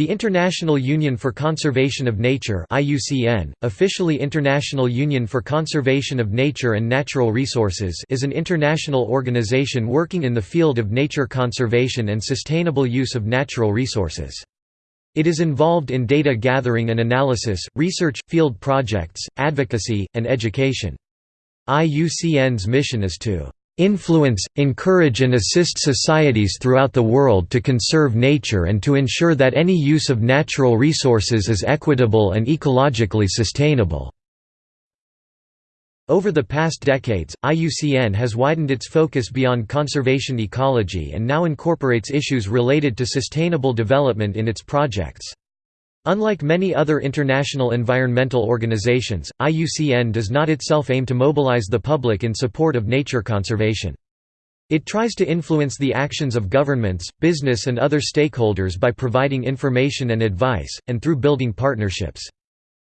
The International Union for Conservation of Nature IUCN, officially International Union for Conservation of Nature and Natural Resources is an international organization working in the field of nature conservation and sustainable use of natural resources. It is involved in data gathering and analysis, research, field projects, advocacy, and education. IUCN's mission is to influence, encourage and assist societies throughout the world to conserve nature and to ensure that any use of natural resources is equitable and ecologically sustainable." Over the past decades, IUCN has widened its focus beyond conservation ecology and now incorporates issues related to sustainable development in its projects. Unlike many other international environmental organizations, IUCN does not itself aim to mobilize the public in support of nature conservation. It tries to influence the actions of governments, business and other stakeholders by providing information and advice, and through building partnerships.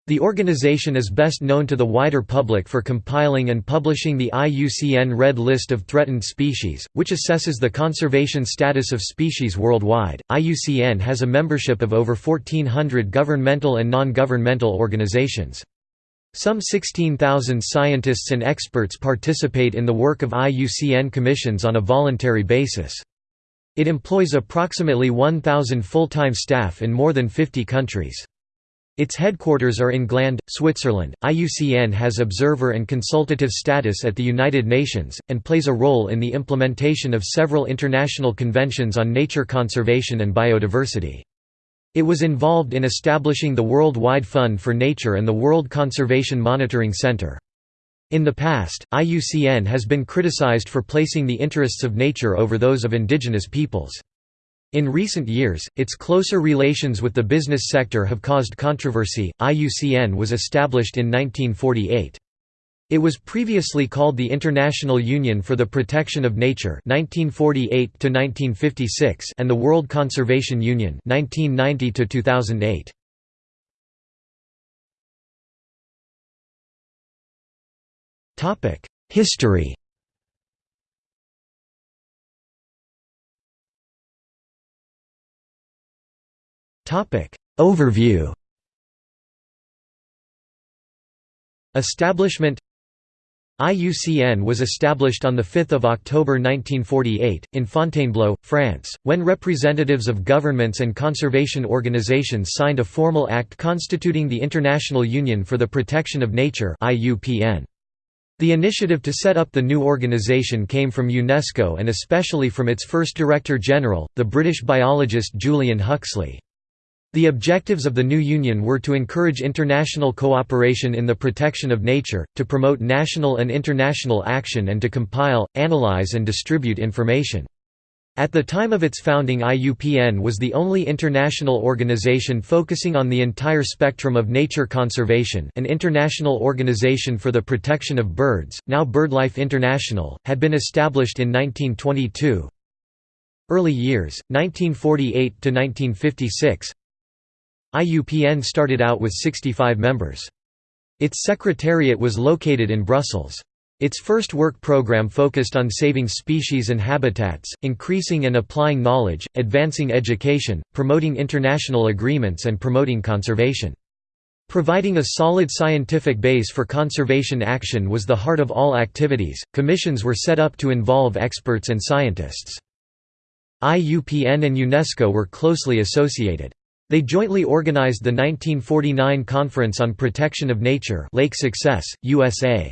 The organization is best known to the wider public for compiling and publishing the IUCN Red List of Threatened Species, which assesses the conservation status of species worldwide. IUCN has a membership of over 1,400 governmental and non governmental organizations. Some 16,000 scientists and experts participate in the work of IUCN commissions on a voluntary basis. It employs approximately 1,000 full-time staff in more than 50 countries. Its headquarters are in Gland, Switzerland. IUCN has observer and consultative status at the United Nations, and plays a role in the implementation of several international conventions on nature conservation and biodiversity. It was involved in establishing the Worldwide Fund for Nature and the World Conservation Monitoring Center. In the past, IUCN has been criticized for placing the interests of nature over those of indigenous peoples. In recent years, its closer relations with the business sector have caused controversy. IUCN was established in 1948. It was previously called the International Union for the Protection of Nature (1948–1956) and the World Conservation Union (1990–2008). Topic: History. Topic. Overview. Establishment. IUCN was established on 5 October 1948, in Fontainebleau, France, when representatives of governments and conservation organizations signed a formal act constituting the International Union for the Protection of Nature The initiative to set up the new organization came from UNESCO and especially from its first Director General, the British biologist Julian Huxley. The objectives of the new union were to encourage international cooperation in the protection of nature, to promote national and international action and to compile, analyze and distribute information. At the time of its founding IUPN was the only international organization focusing on the entire spectrum of nature conservation an international organization for the protection of birds, now BirdLife International, had been established in 1922. Early years, 1948–1956 IUPN started out with 65 members. Its secretariat was located in Brussels. Its first work program focused on saving species and habitats, increasing and applying knowledge, advancing education, promoting international agreements and promoting conservation. Providing a solid scientific base for conservation action was the heart of all activities. Commissions were set up to involve experts and scientists. IUPN and UNESCO were closely associated. They jointly organized the 1949 Conference on Protection of Nature Lake Success, USA.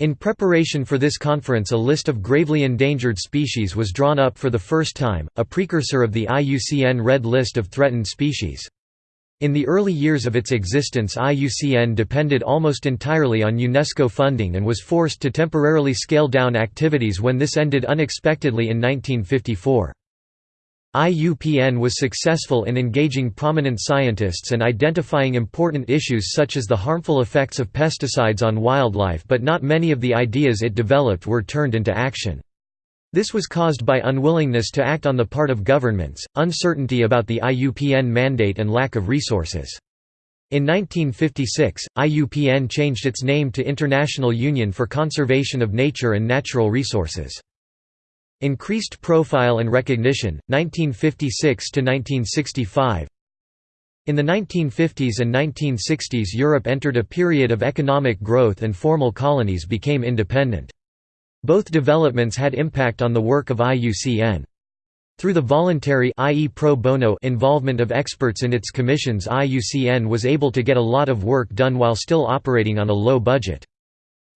In preparation for this conference a list of gravely endangered species was drawn up for the first time, a precursor of the IUCN Red List of Threatened Species. In the early years of its existence IUCN depended almost entirely on UNESCO funding and was forced to temporarily scale down activities when this ended unexpectedly in 1954. IUPN was successful in engaging prominent scientists and identifying important issues such as the harmful effects of pesticides on wildlife but not many of the ideas it developed were turned into action. This was caused by unwillingness to act on the part of governments, uncertainty about the IUPN mandate and lack of resources. In 1956, IUPN changed its name to International Union for Conservation of Nature and Natural Resources. Increased profile and recognition, 1956–1965 In the 1950s and 1960s Europe entered a period of economic growth and formal colonies became independent. Both developments had impact on the work of IUCN. Through the voluntary i.e. pro bono involvement of experts in its commissions IUCN was able to get a lot of work done while still operating on a low budget.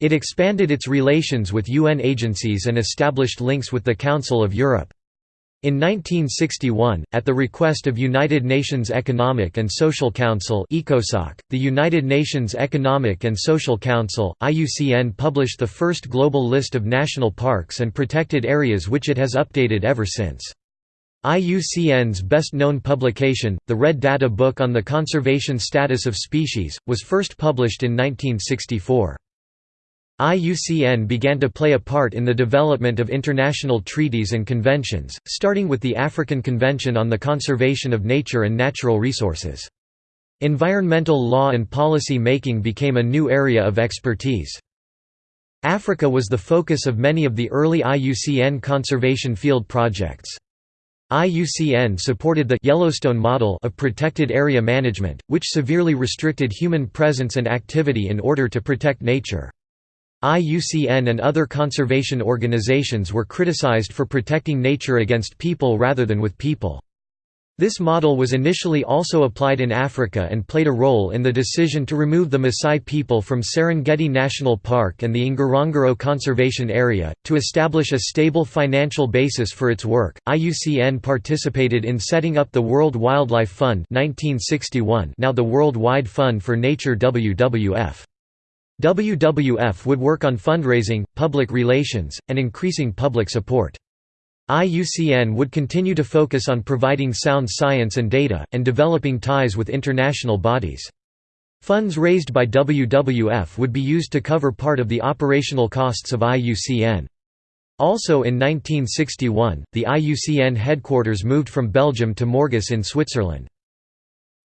It expanded its relations with UN agencies and established links with the Council of Europe. In 1961, at the request of United Nations Economic and Social Council the United Nations Economic and Social Council, IUCN published the first global list of national parks and protected areas which it has updated ever since. IUCN's best-known publication, the Red Data Book on the Conservation Status of Species, was first published in 1964. IUCN began to play a part in the development of international treaties and conventions, starting with the African Convention on the Conservation of Nature and Natural Resources. Environmental law and policy making became a new area of expertise. Africa was the focus of many of the early IUCN conservation field projects. IUCN supported the Yellowstone model of protected area management, which severely restricted human presence and activity in order to protect nature. IUCN and other conservation organizations were criticized for protecting nature against people rather than with people. This model was initially also applied in Africa and played a role in the decision to remove the Maasai people from Serengeti National Park and the Ngorongoro Conservation Area. To establish a stable financial basis for its work, IUCN participated in setting up the World Wildlife Fund 1961, now the World Wide Fund for Nature WWF. WWF would work on fundraising, public relations, and increasing public support. IUCN would continue to focus on providing sound science and data, and developing ties with international bodies. Funds raised by WWF would be used to cover part of the operational costs of IUCN. Also in 1961, the IUCN headquarters moved from Belgium to Morges in Switzerland.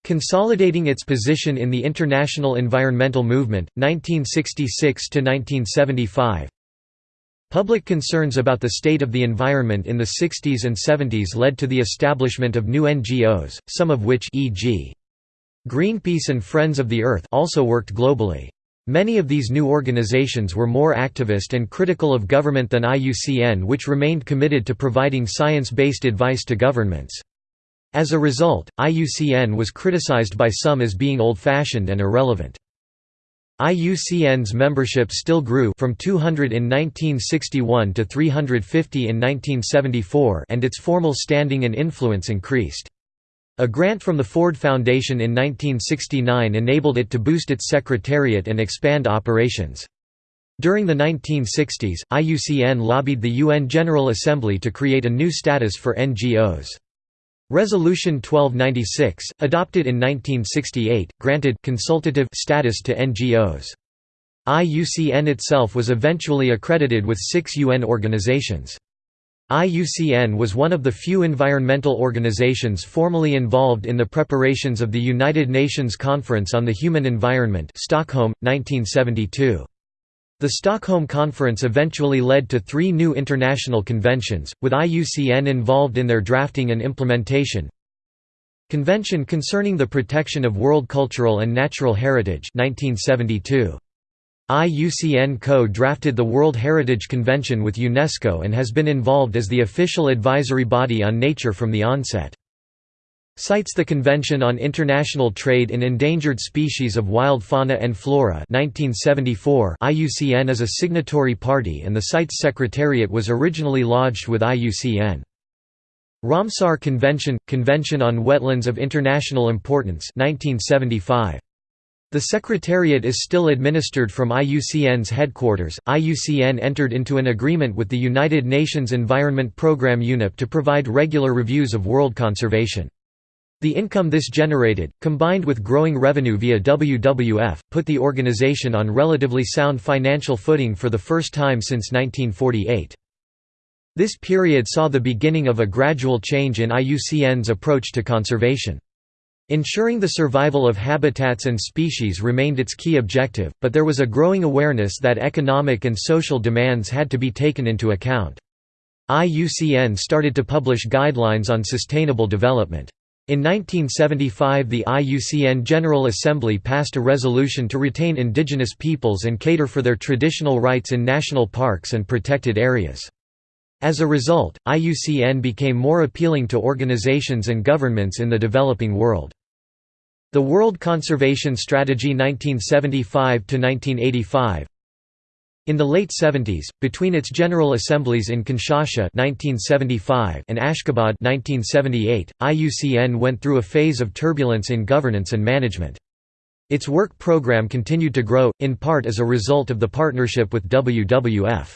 Consolidating its position in the international environmental movement, 1966–1975 Public concerns about the state of the environment in the 60s and 70s led to the establishment of new NGOs, some of which e.g. Greenpeace and Friends of the Earth also worked globally. Many of these new organizations were more activist and critical of government than IUCN which remained committed to providing science-based advice to governments. As a result, IUCN was criticized by some as being old-fashioned and irrelevant. IUCN's membership still grew from 200 in 1961 to 350 in 1974 and its formal standing and influence increased. A grant from the Ford Foundation in 1969 enabled it to boost its secretariat and expand operations. During the 1960s, IUCN lobbied the UN General Assembly to create a new status for NGOs. Resolution 1296, adopted in 1968, granted consultative status to NGOs. IUCN itself was eventually accredited with six UN organizations. IUCN was one of the few environmental organizations formally involved in the preparations of the United Nations Conference on the Human Environment Stockholm, 1972. The Stockholm Conference eventually led to three new international conventions, with IUCN involved in their drafting and implementation. Convention Concerning the Protection of World Cultural and Natural Heritage 1972. IUCN co-drafted the World Heritage Convention with UNESCO and has been involved as the official advisory body on nature from the onset CITES the Convention on International Trade in Endangered Species of Wild Fauna and Flora 1974 IUCN is a signatory party and the CITES secretariat was originally lodged with IUCN. Ramsar Convention – Convention on Wetlands of International Importance 1975. The Secretariat is still administered from IUCN's headquarters. IUCN entered into an agreement with the United Nations Environment Programme UNEP to provide regular reviews of world conservation. The income this generated, combined with growing revenue via WWF, put the organization on relatively sound financial footing for the first time since 1948. This period saw the beginning of a gradual change in IUCN's approach to conservation. Ensuring the survival of habitats and species remained its key objective, but there was a growing awareness that economic and social demands had to be taken into account. IUCN started to publish guidelines on sustainable development. In 1975 the IUCN General Assembly passed a resolution to retain indigenous peoples and cater for their traditional rights in national parks and protected areas. As a result, IUCN became more appealing to organizations and governments in the developing world. The World Conservation Strategy 1975–1985 in the late 70s, between its General Assemblies in Kinshasa 1975 and Ashgabat 1978, IUCN went through a phase of turbulence in governance and management. Its work program continued to grow, in part as a result of the partnership with WWF.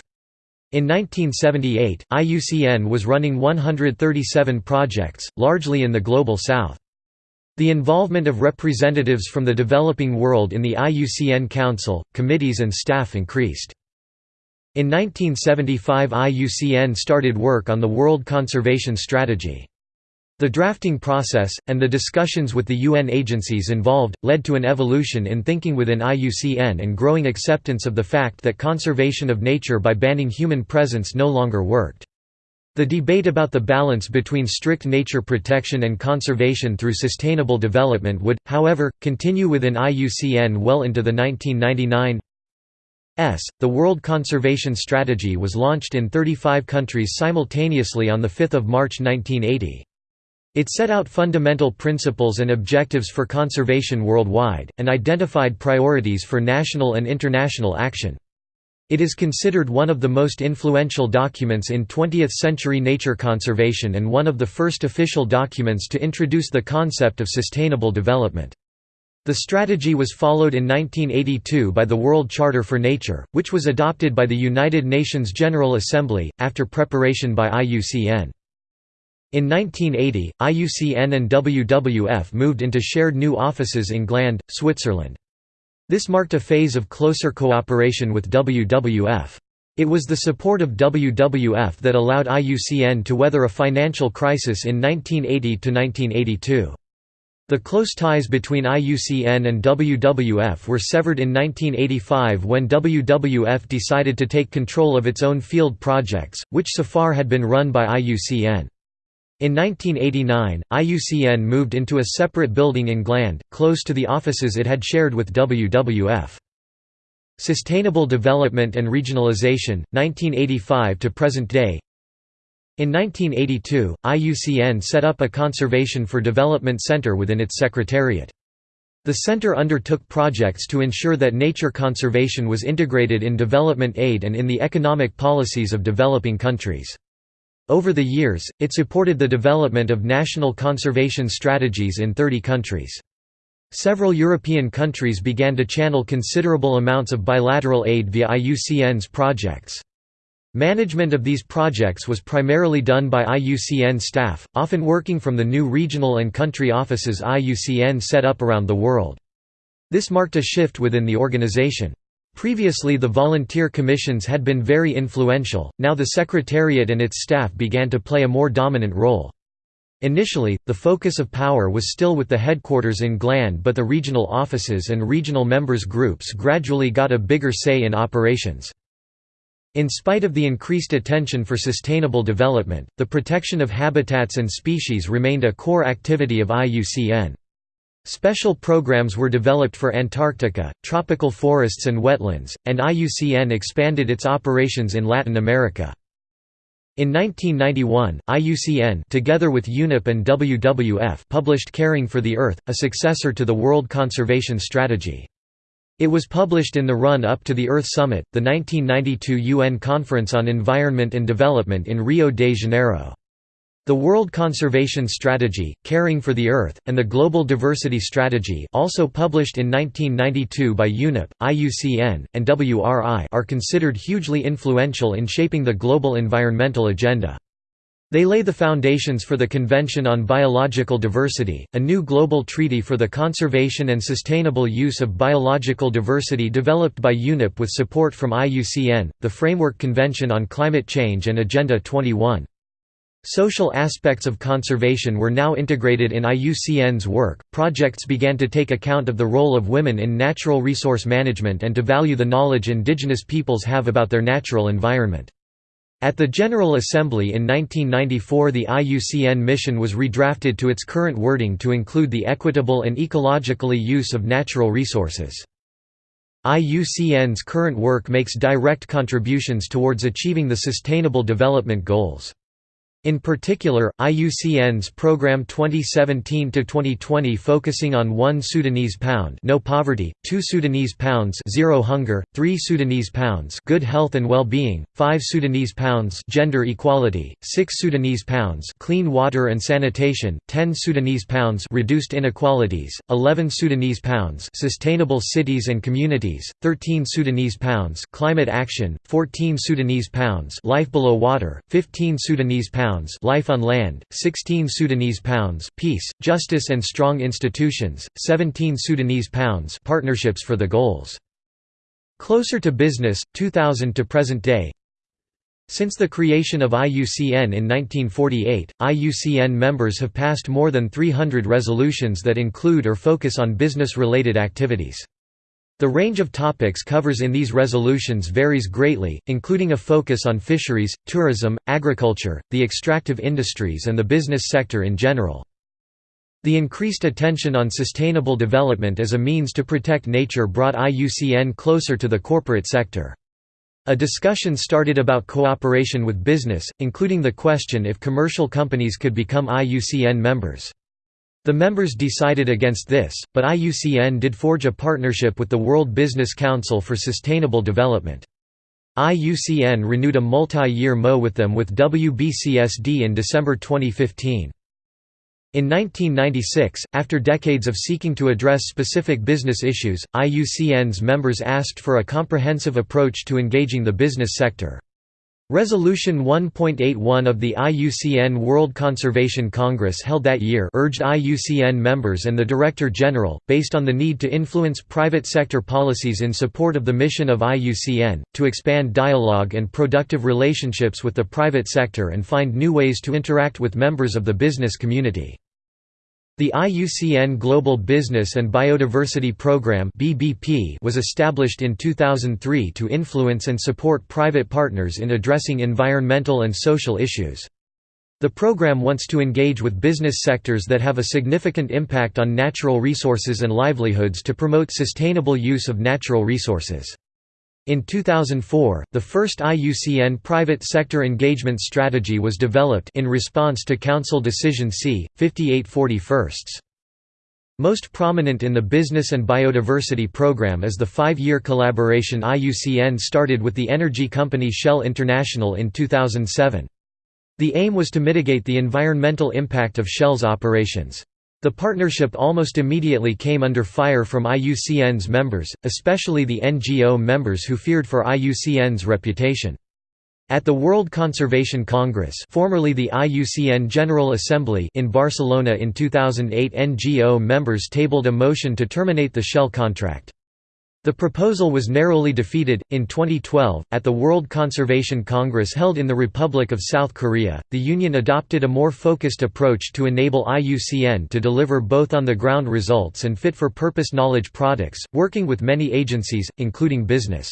In 1978, IUCN was running 137 projects, largely in the Global South. The involvement of representatives from the developing world in the IUCN Council, committees and staff increased. In 1975 IUCN started work on the World Conservation Strategy. The drafting process, and the discussions with the UN agencies involved, led to an evolution in thinking within IUCN and growing acceptance of the fact that conservation of nature by banning human presence no longer worked. The debate about the balance between strict nature protection and conservation through sustainable development would, however, continue within IUCN well into the 1999 S. The World Conservation Strategy was launched in 35 countries simultaneously on 5 March 1980. It set out fundamental principles and objectives for conservation worldwide, and identified priorities for national and international action. It is considered one of the most influential documents in 20th-century nature conservation and one of the first official documents to introduce the concept of sustainable development. The strategy was followed in 1982 by the World Charter for Nature, which was adopted by the United Nations General Assembly, after preparation by IUCN. In 1980, IUCN and WWF moved into shared new offices in Gland, Switzerland. This marked a phase of closer cooperation with WWF. It was the support of WWF that allowed IUCN to weather a financial crisis in 1980–1982. The close ties between IUCN and WWF were severed in 1985 when WWF decided to take control of its own field projects, which so far had been run by IUCN. In 1989, IUCN moved into a separate building in Gland, close to the offices it had shared with WWF. Sustainable Development and Regionalization, 1985 to present day in 1982, IUCN set up a Conservation for Development Center within its secretariat. The center undertook projects to ensure that nature conservation was integrated in development aid and in the economic policies of developing countries. Over the years, it supported the development of national conservation strategies in 30 countries. Several European countries began to channel considerable amounts of bilateral aid via IUCN's projects. Management of these projects was primarily done by IUCN staff, often working from the new regional and country offices IUCN set up around the world. This marked a shift within the organization. Previously the volunteer commissions had been very influential, now the Secretariat and its staff began to play a more dominant role. Initially, the focus of power was still with the headquarters in Gland but the regional offices and regional members groups gradually got a bigger say in operations. In spite of the increased attention for sustainable development, the protection of habitats and species remained a core activity of IUCN. Special programs were developed for Antarctica, tropical forests and wetlands, and IUCN expanded its operations in Latin America. In 1991, IUCN together with UNEP and WWF published Caring for the Earth, a successor to the World Conservation Strategy. It was published in the run-up to the Earth Summit, the 1992 UN Conference on Environment and Development in Rio de Janeiro. The World Conservation Strategy, Caring for the Earth, and the Global Diversity Strategy also published in 1992 by UNEP, IUCN, and WRI are considered hugely influential in shaping the global environmental agenda. They lay the foundations for the Convention on Biological Diversity, a new global treaty for the conservation and sustainable use of biological diversity developed by UNEP with support from IUCN, the Framework Convention on Climate Change and Agenda 21. Social aspects of conservation were now integrated in IUCN's work. Projects began to take account of the role of women in natural resource management and to value the knowledge indigenous peoples have about their natural environment. At the General Assembly in 1994 the IUCN mission was redrafted to its current wording to include the equitable and ecologically use of natural resources. IUCN's current work makes direct contributions towards achieving the Sustainable Development Goals. In particular, IUCN's Program 2017-2020 focusing on 1 Sudanese pound no poverty, 2 Sudanese pounds zero hunger, 3 Sudanese pounds good health and well-being, 5 Sudanese pounds gender equality, 6 Sudanese pounds clean water and sanitation, 10 Sudanese pounds reduced inequalities, 11 Sudanese pounds sustainable cities and communities, 13 Sudanese pounds climate action, 14 Sudanese pounds life below water, 15 Sudanese pounds pounds life on land, 16 Sudanese pounds peace, justice and strong institutions, 17 Sudanese pounds partnerships for the goals. Closer to business, 2000 to present day Since the creation of IUCN in 1948, IUCN members have passed more than 300 resolutions that include or focus on business-related activities. The range of topics covers in these resolutions varies greatly, including a focus on fisheries, tourism, agriculture, the extractive industries and the business sector in general. The increased attention on sustainable development as a means to protect nature brought IUCN closer to the corporate sector. A discussion started about cooperation with business, including the question if commercial companies could become IUCN members. The members decided against this, but IUCN did forge a partnership with the World Business Council for Sustainable Development. IUCN renewed a multi-year MO with them with WBCSD in December 2015. In 1996, after decades of seeking to address specific business issues, IUCN's members asked for a comprehensive approach to engaging the business sector. Resolution 1.81 of the IUCN World Conservation Congress held that year urged IUCN members and the Director General, based on the need to influence private sector policies in support of the mission of IUCN, to expand dialogue and productive relationships with the private sector and find new ways to interact with members of the business community. The IUCN Global Business and Biodiversity Programme was established in 2003 to influence and support private partners in addressing environmental and social issues. The program wants to engage with business sectors that have a significant impact on natural resources and livelihoods to promote sustainable use of natural resources. In 2004, the first IUCN private sector engagement strategy was developed in response to Council Decision C. 5841. Most prominent in the Business and Biodiversity Program is the five-year collaboration IUCN started with the energy company Shell International in 2007. The aim was to mitigate the environmental impact of Shell's operations. The partnership almost immediately came under fire from IUCN's members, especially the NGO members who feared for IUCN's reputation. At the World Conservation Congress formerly the IUCN General Assembly in Barcelona in 2008 NGO members tabled a motion to terminate the Shell contract. The proposal was narrowly defeated. In 2012, at the World Conservation Congress held in the Republic of South Korea, the Union adopted a more focused approach to enable IUCN to deliver both on the ground results and fit for purpose knowledge products, working with many agencies, including business.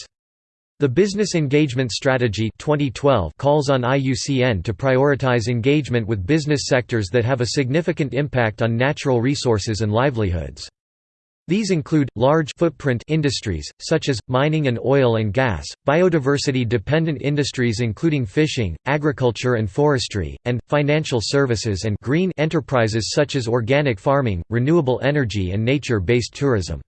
The Business Engagement Strategy 2012 calls on IUCN to prioritize engagement with business sectors that have a significant impact on natural resources and livelihoods. These include, large footprint industries, such as, mining and oil and gas, biodiversity-dependent industries including fishing, agriculture and forestry, and, financial services and green enterprises such as organic farming, renewable energy and nature-based tourism.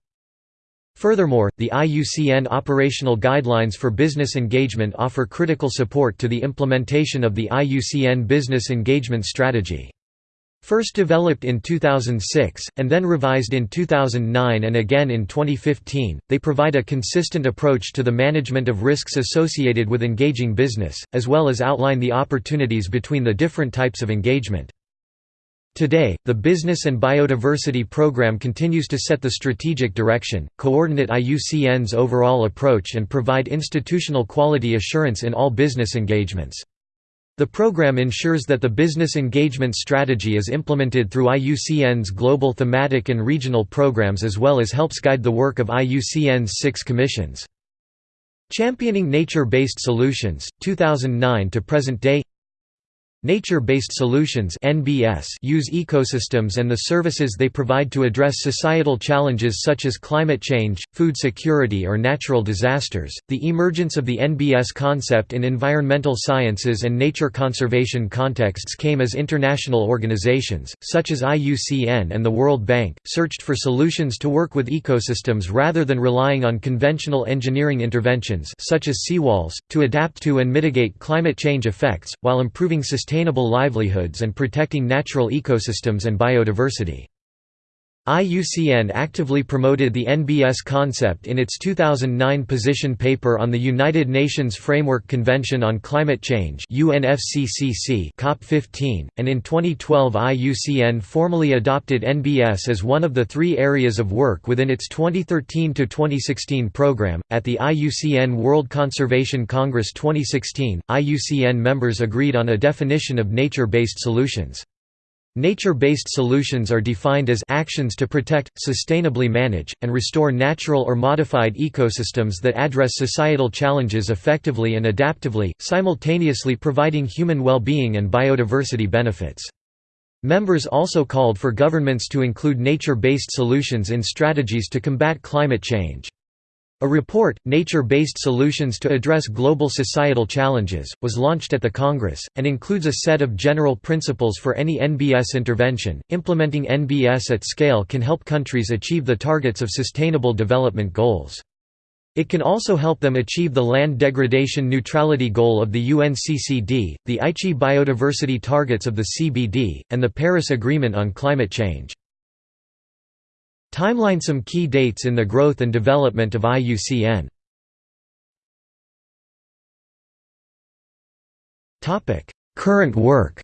Furthermore, the IUCN operational guidelines for business engagement offer critical support to the implementation of the IUCN Business Engagement Strategy. First developed in 2006, and then revised in 2009 and again in 2015, they provide a consistent approach to the management of risks associated with engaging business, as well as outline the opportunities between the different types of engagement. Today, the Business and Biodiversity Program continues to set the strategic direction, coordinate IUCN's overall approach and provide institutional quality assurance in all business engagements. The program ensures that the business engagement strategy is implemented through IUCN's global thematic and regional programs as well as helps guide the work of IUCN's six commissions. Championing Nature-Based Solutions, 2009 to present day Nature-based solutions (NBS) use ecosystems and the services they provide to address societal challenges such as climate change, food security or natural disasters. The emergence of the NBS concept in environmental sciences and nature conservation contexts came as international organizations such as IUCN and the World Bank searched for solutions to work with ecosystems rather than relying on conventional engineering interventions such as seawalls to adapt to and mitigate climate change effects while improving sustainability sustainable livelihoods and protecting natural ecosystems and biodiversity. IUCN actively promoted the NBS concept in its 2009 position paper on the United Nations Framework Convention on Climate Change UNFCCC COP15, and in 2012 IUCN formally adopted NBS as one of the three areas of work within its 2013–2016 program. At the IUCN World Conservation Congress 2016, IUCN members agreed on a definition of nature-based solutions. Nature-based solutions are defined as actions to protect, sustainably manage, and restore natural or modified ecosystems that address societal challenges effectively and adaptively, simultaneously providing human well-being and biodiversity benefits. Members also called for governments to include nature-based solutions in strategies to combat climate change. A report, Nature-Based Solutions to Address Global Societal Challenges, was launched at the Congress, and includes a set of general principles for any NBS intervention. Implementing NBS at scale can help countries achieve the targets of Sustainable Development Goals. It can also help them achieve the land degradation neutrality goal of the UNCCD, the Aichi biodiversity targets of the CBD, and the Paris Agreement on Climate Change. Timeline Some key dates in the growth and development of IUCN Current work.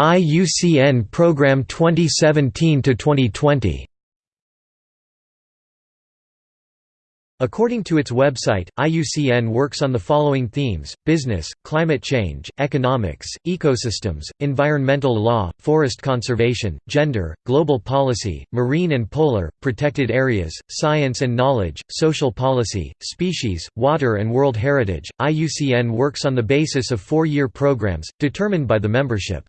IUCN Program 2017 to 2020 According to its website, IUCN works on the following themes, business, climate change, economics, ecosystems, environmental law, forest conservation, gender, global policy, marine and polar, protected areas, science and knowledge, social policy, species, water and world heritage. IUCN works on the basis of four-year programs, determined by the membership.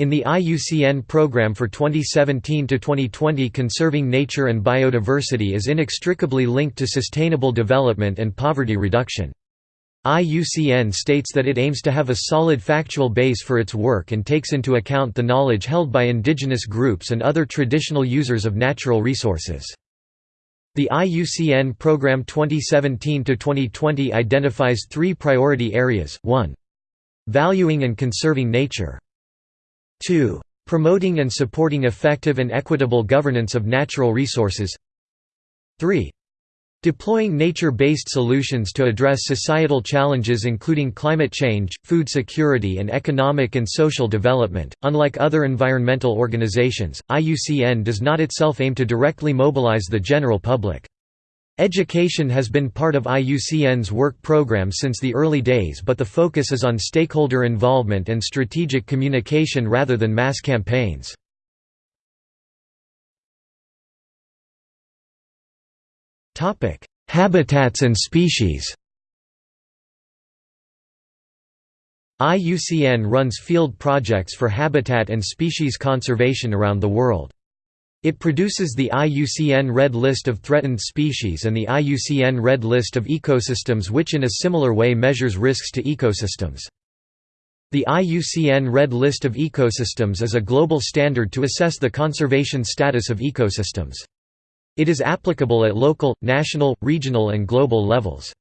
In the IUCN program for 2017 to 2020 conserving nature and biodiversity is inextricably linked to sustainable development and poverty reduction. IUCN states that it aims to have a solid factual base for its work and takes into account the knowledge held by indigenous groups and other traditional users of natural resources. The IUCN Program 2017–2020 identifies three priority areas 1. Valuing and conserving nature 2. Promoting and supporting effective and equitable governance of natural resources 3. Deploying nature-based solutions to address societal challenges including climate change, food security and economic and social development. Unlike other environmental organizations, IUCN does not itself aim to directly mobilize the general public. Education has been part of IUCN's work program since the early days but the focus is on stakeholder involvement and strategic communication rather than mass campaigns. Habitats and species IUCN runs field projects for habitat and species conservation around the world. It produces the IUCN Red List of Threatened Species and the IUCN Red List of Ecosystems which in a similar way measures risks to ecosystems. The IUCN Red List of Ecosystems is a global standard to assess the conservation status of ecosystems. It is applicable at local, national, regional and global levels.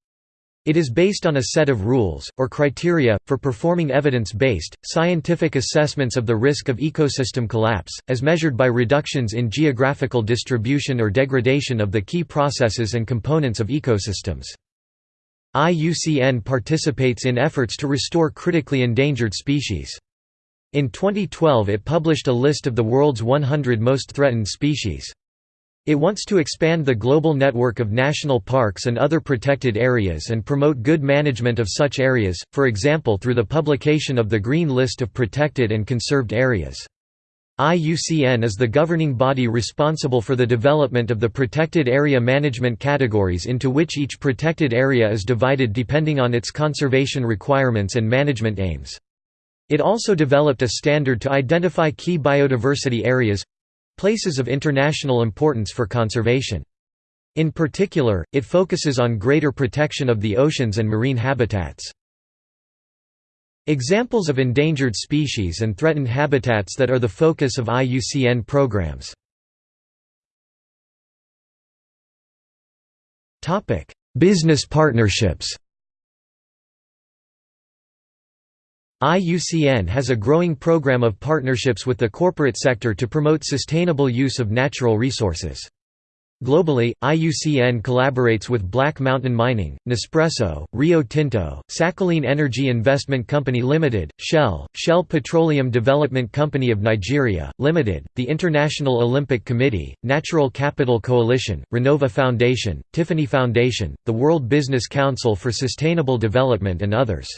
It is based on a set of rules, or criteria, for performing evidence-based, scientific assessments of the risk of ecosystem collapse, as measured by reductions in geographical distribution or degradation of the key processes and components of ecosystems. IUCN participates in efforts to restore critically endangered species. In 2012 it published a list of the world's 100 most threatened species. It wants to expand the global network of national parks and other protected areas and promote good management of such areas, for example through the publication of the Green List of Protected and Conserved Areas. IUCN is the governing body responsible for the development of the protected area management categories into which each protected area is divided depending on its conservation requirements and management aims. It also developed a standard to identify key biodiversity areas—places of international importance for conservation. In particular, it focuses on greater protection of the oceans and marine habitats. Examples of endangered species and threatened habitats that are the focus of IUCN programs. Business partnerships IUCN has a growing program of partnerships with the corporate sector to promote sustainable use of natural resources. Globally, IUCN collaborates with Black Mountain Mining, Nespresso, Rio Tinto, Sakhalin Energy Investment Company Limited, Shell, Shell Petroleum Development Company of Nigeria, Limited, the International Olympic Committee, Natural Capital Coalition, Renova Foundation, Tiffany Foundation, the World Business Council for Sustainable Development and others.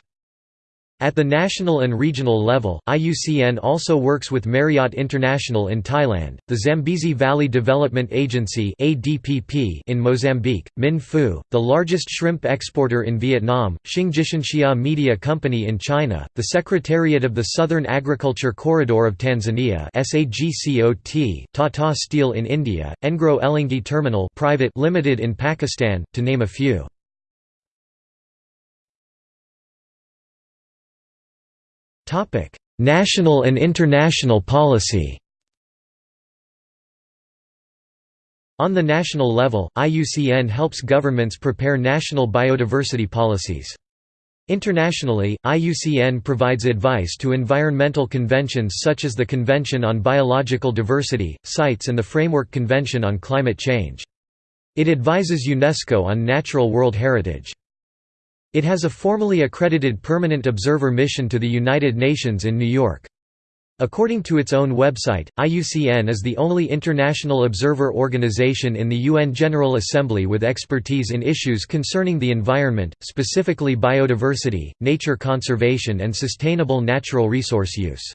At the national and regional level, IUCN also works with Marriott International in Thailand, the Zambezi Valley Development Agency in Mozambique, Minh Phu, the largest shrimp exporter in Vietnam, Xinjianxia Media Company in China, the Secretariat of the Southern Agriculture Corridor of Tanzania Tata Steel in India, Engro Elengi Terminal Private Limited in Pakistan, to name a few. National and international policy On the national level, IUCN helps governments prepare national biodiversity policies. Internationally, IUCN provides advice to environmental conventions such as the Convention on Biological Diversity, CITES and the Framework Convention on Climate Change. It advises UNESCO on natural world heritage. It has a formally accredited permanent observer mission to the United Nations in New York. According to its own website, IUCN is the only international observer organization in the UN General Assembly with expertise in issues concerning the environment, specifically biodiversity, nature conservation and sustainable natural resource use.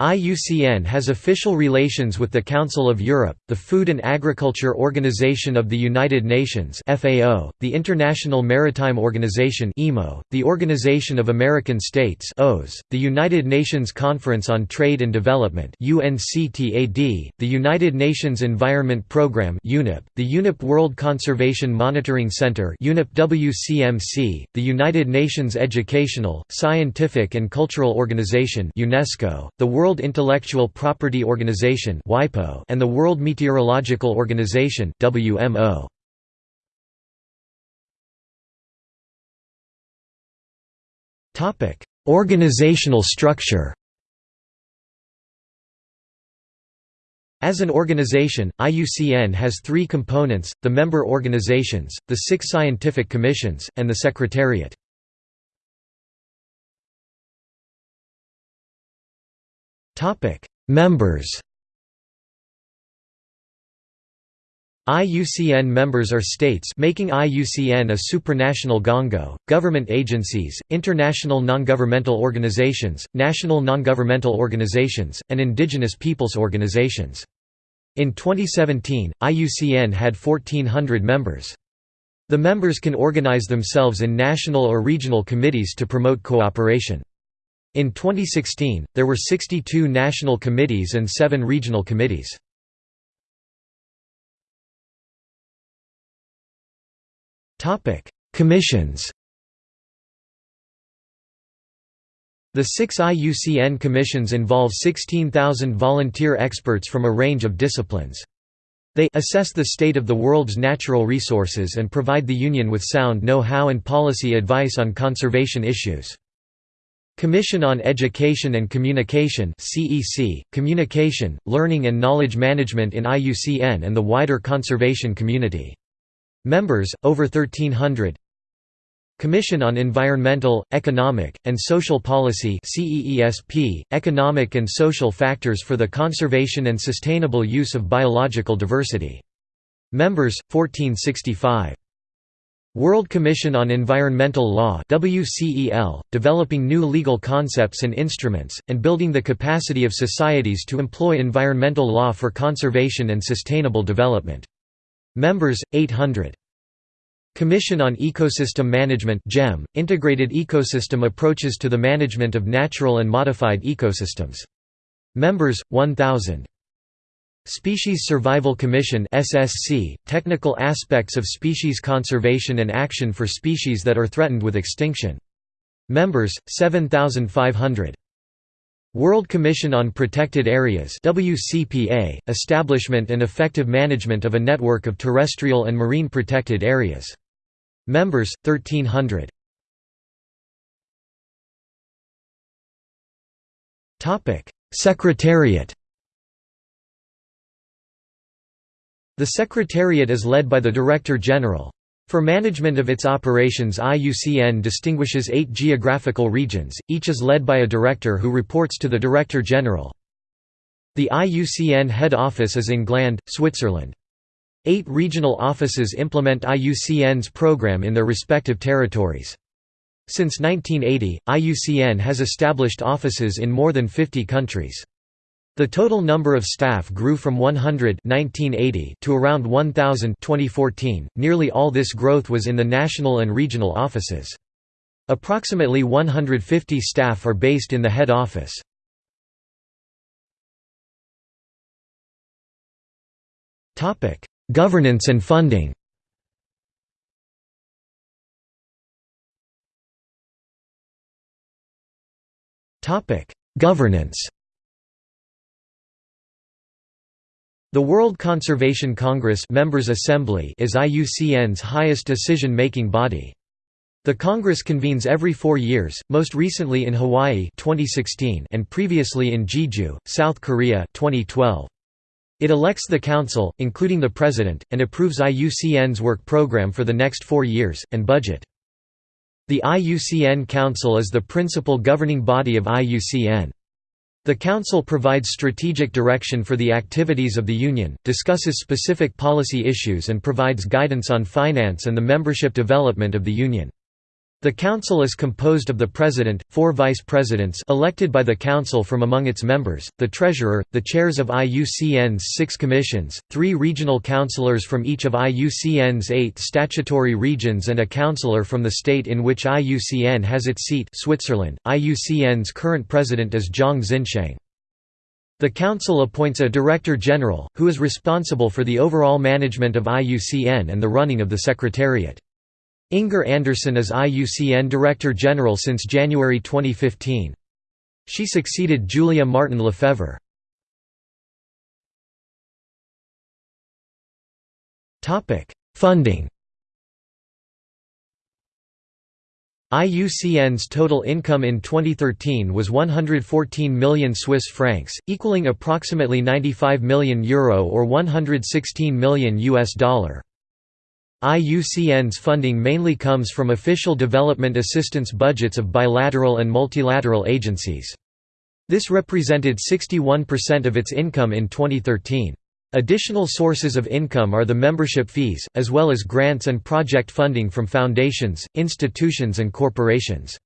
IUCN has official relations with the Council of Europe, the Food and Agriculture Organization of the United Nations (FAO), the International Maritime Organization (IMO), the Organization of American States (OAS), the United Nations Conference on Trade and Development (UNCTAD), the United Nations Environment Programme (UNEP), the UNEP World Conservation Monitoring Center (UNEP WCMC), the United Nations Educational, Scientific and Cultural Organization (UNESCO), the World World Intellectual Property Organization and the World Meteorological Organization WMO. Organizational structure As an organization, IUCN has three components, the member organizations, the six scientific commissions, and the Secretariat. Topic: Members. IUCN members are states making IUCN a supranational gongo, government agencies, international non-governmental organizations, national non-governmental organizations, and indigenous peoples organizations. In 2017, IUCN had 1,400 members. The members can organize themselves in national or regional committees to promote cooperation. In 2016, there were 62 national committees and 7 regional committees. Topic: Commissions The six IUCN commissions involve 16,000 volunteer experts from a range of disciplines. They assess the state of the world's natural resources and provide the Union with sound know-how and policy advice on conservation issues. Commission on Education and Communication CEC, Communication, Learning and Knowledge Management in IUCN and the wider conservation community. Members, over 1300 Commission on Environmental, Economic, and Social Policy CEESP, Economic and Social Factors for the Conservation and Sustainable Use of Biological Diversity. Members, 1465 World Commission on Environmental Law WCEL, developing new legal concepts and instruments, and building the capacity of societies to employ environmental law for conservation and sustainable development. Members, 800. Commission on Ecosystem Management CEM, integrated ecosystem approaches to the management of natural and modified ecosystems. Members, 1,000. Species Survival Commission SSC, technical aspects of species conservation and action for species that are threatened with extinction. Members, 7,500. World Commission on Protected Areas WCPA, establishment and effective management of a network of terrestrial and marine protected areas. Members, 1300. Secretariat The Secretariat is led by the Director General. For management of its operations IUCN distinguishes eight geographical regions, each is led by a director who reports to the Director General. The IUCN head office is in Gland, Switzerland. Eight regional offices implement IUCN's program in their respective territories. Since 1980, IUCN has established offices in more than 50 countries. The total number of staff grew from 100 1980 to around 1,000 2014. Nearly all this growth was in the national and regional offices. Approximately 150 staff are based in the head office. Topic: Governance and funding. Topic: Governance. The World Conservation Congress Members Assembly is IUCN's highest decision-making body. The Congress convenes every four years, most recently in Hawaii 2016 and previously in Jeju, South Korea 2012. It elects the Council, including the President, and approves IUCN's work program for the next four years, and budget. The IUCN Council is the principal governing body of IUCN. The Council provides strategic direction for the activities of the Union, discusses specific policy issues and provides guidance on finance and the membership development of the Union. The Council is composed of the President, four Vice Presidents elected by the Council from among its members, the Treasurer, the chairs of IUCN's six commissions, three regional councillors from each of IUCN's eight statutory regions and a councillor from the state in which IUCN has its seat Switzerland. IUCN's current president is Zhang Xinsheng. The Council appoints a Director General, who is responsible for the overall management of IUCN and the running of the Secretariat. Inger Andersen is IUCN Director General since January 2015. She succeeded Julia Marton Lefevre. Funding IUCN's total income in 2013 was 114 million Swiss francs, equaling approximately 95 million euro or 116 million US dollar. IUCN's funding mainly comes from official development assistance budgets of bilateral and multilateral agencies. This represented 61% of its income in 2013. Additional sources of income are the membership fees, as well as grants and project funding from foundations, institutions and corporations.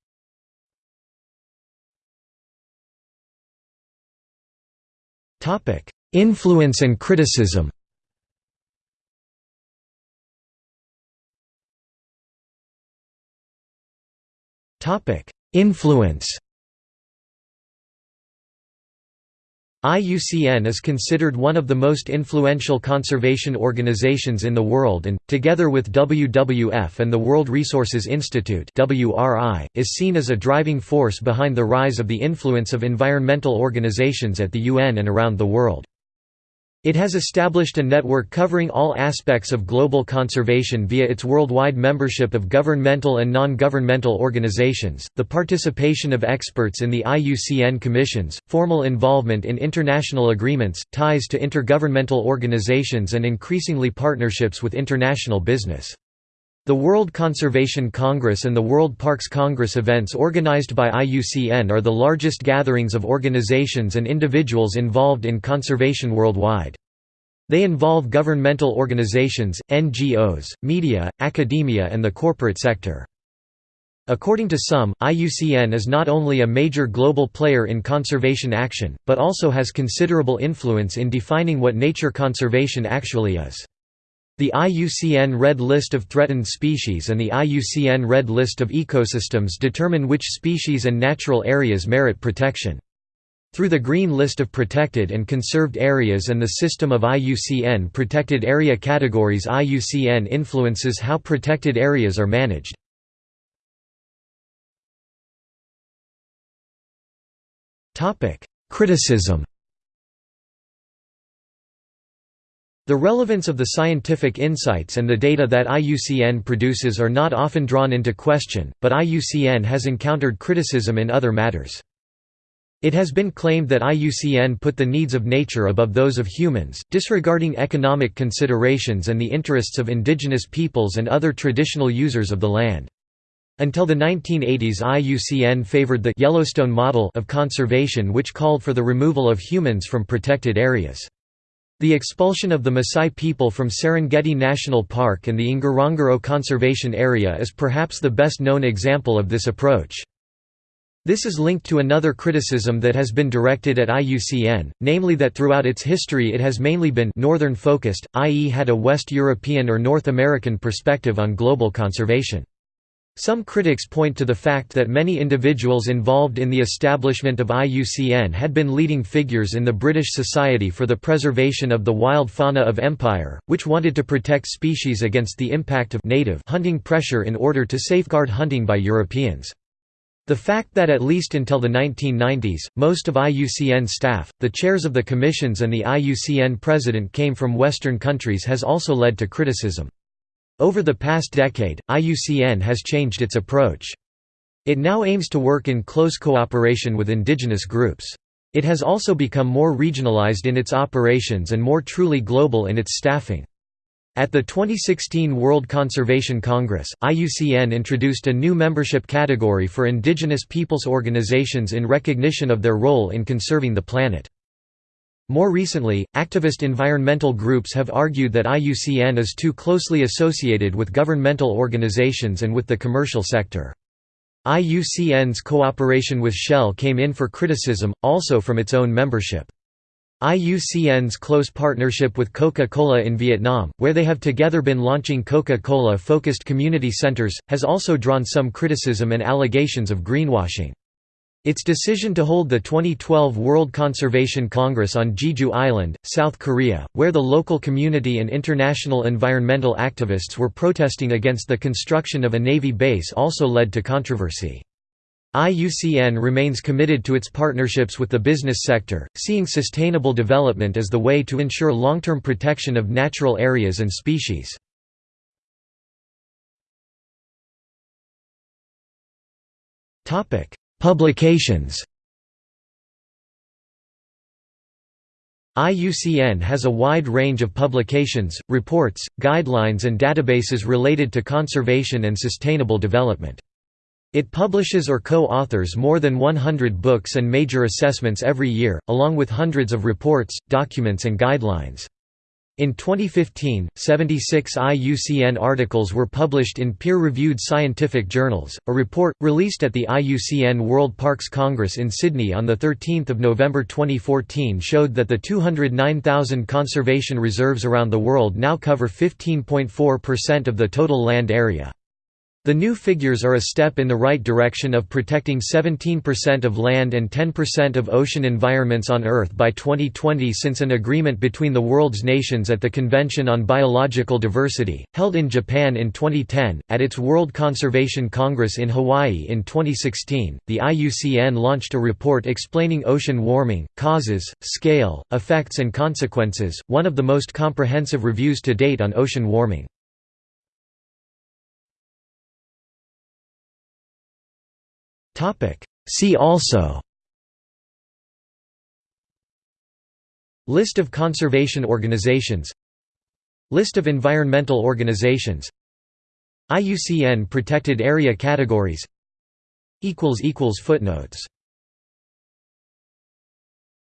Influence and criticism Influence IUCN is considered one of the most influential conservation organizations in the world and, together with WWF and the World Resources Institute is seen as a driving force behind the rise of the influence of environmental organizations at the UN and around the world. It has established a network covering all aspects of global conservation via its worldwide membership of governmental and non-governmental organizations, the participation of experts in the IUCN commissions, formal involvement in international agreements, ties to intergovernmental organizations and increasingly partnerships with international business. The World Conservation Congress and the World Parks Congress events organized by IUCN are the largest gatherings of organizations and individuals involved in conservation worldwide. They involve governmental organizations, NGOs, media, academia and the corporate sector. According to some, IUCN is not only a major global player in conservation action, but also has considerable influence in defining what nature conservation actually is. The IUCN Red List of Threatened Species and the IUCN Red List of Ecosystems determine which species and natural areas merit protection. Through the Green List of Protected and Conserved Areas and the system of IUCN Protected Area categories IUCN influences how protected areas are managed. Criticism The relevance of the scientific insights and the data that IUCN produces are not often drawn into question, but IUCN has encountered criticism in other matters. It has been claimed that IUCN put the needs of nature above those of humans, disregarding economic considerations and the interests of indigenous peoples and other traditional users of the land. Until the 1980s IUCN favored the Yellowstone model of conservation which called for the removal of humans from protected areas. The expulsion of the Maasai people from Serengeti National Park and the Ngorongoro Conservation Area is perhaps the best known example of this approach. This is linked to another criticism that has been directed at IUCN, namely that throughout its history it has mainly been northern-focused, i.e. had a West European or North American perspective on global conservation. Some critics point to the fact that many individuals involved in the establishment of IUCN had been leading figures in the British Society for the Preservation of the Wild Fauna of Empire, which wanted to protect species against the impact of native hunting pressure in order to safeguard hunting by Europeans. The fact that at least until the 1990s, most of IUCN staff, the chairs of the commissions and the IUCN president came from Western countries has also led to criticism. Over the past decade, IUCN has changed its approach. It now aims to work in close cooperation with indigenous groups. It has also become more regionalized in its operations and more truly global in its staffing. At the 2016 World Conservation Congress, IUCN introduced a new membership category for indigenous peoples organizations in recognition of their role in conserving the planet. More recently, activist environmental groups have argued that IUCN is too closely associated with governmental organizations and with the commercial sector. IUCN's cooperation with Shell came in for criticism, also from its own membership. IUCN's close partnership with Coca-Cola in Vietnam, where they have together been launching Coca-Cola-focused community centers, has also drawn some criticism and allegations of greenwashing. Its decision to hold the 2012 World Conservation Congress on Jeju Island, South Korea, where the local community and international environmental activists were protesting against the construction of a Navy base also led to controversy. IUCN remains committed to its partnerships with the business sector, seeing sustainable development as the way to ensure long-term protection of natural areas and species. Publications IUCN has a wide range of publications, reports, guidelines and databases related to conservation and sustainable development. It publishes or co-authors more than 100 books and major assessments every year, along with hundreds of reports, documents and guidelines. In 2015, 76 IUCN articles were published in peer-reviewed scientific journals. A report released at the IUCN World Parks Congress in Sydney on the 13th of November 2014 showed that the 209,000 conservation reserves around the world now cover 15.4% of the total land area. The new figures are a step in the right direction of protecting 17% of land and 10% of ocean environments on Earth by 2020 since an agreement between the world's nations at the Convention on Biological Diversity, held in Japan in 2010, at its World Conservation Congress in Hawaii in 2016, the IUCN launched a report explaining ocean warming, causes, scale, effects and consequences, one of the most comprehensive reviews to date on ocean warming. See also. List of conservation organizations. List of environmental organizations. IUCN Protected Area Categories. Footnotes